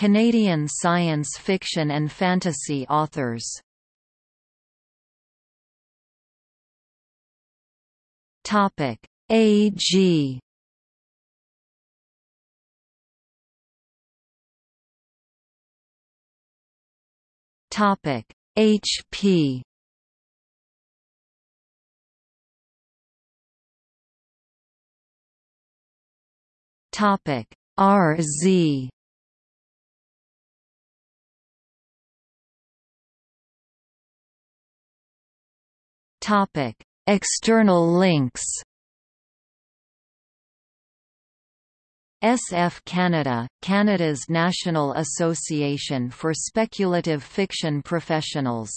Canadian science fiction and fantasy authors. Topic AG Topic HP Topic RZ Topic. External links SF Canada, Canada's National Association for Speculative Fiction Professionals